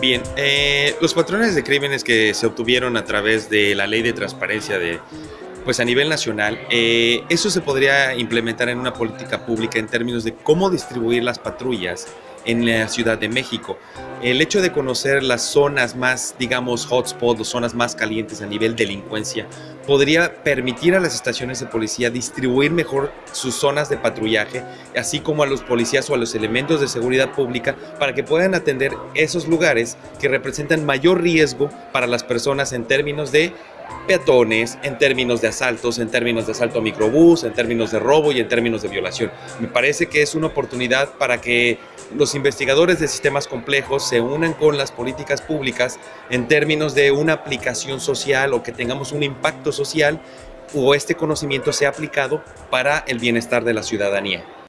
Bien, eh, los patrones de crímenes que se obtuvieron a través de la ley de transparencia de, pues a nivel nacional, eh, eso se podría implementar en una política pública en términos de cómo distribuir las patrullas en la Ciudad de México. El hecho de conocer las zonas más, digamos, hotspots, zonas más calientes a nivel delincuencia, podría permitir a las estaciones de policía distribuir mejor sus zonas de patrullaje, así como a los policías o a los elementos de seguridad pública, para que puedan atender esos lugares que representan mayor riesgo para las personas en términos de peatones, en términos de asaltos, en términos de asalto a microbús, en términos de robo y en términos de violación. Me parece que es una oportunidad para que los investigadores de sistemas complejos se unan con las políticas públicas en términos de una aplicación social o que tengamos un impacto social o este conocimiento sea aplicado para el bienestar de la ciudadanía.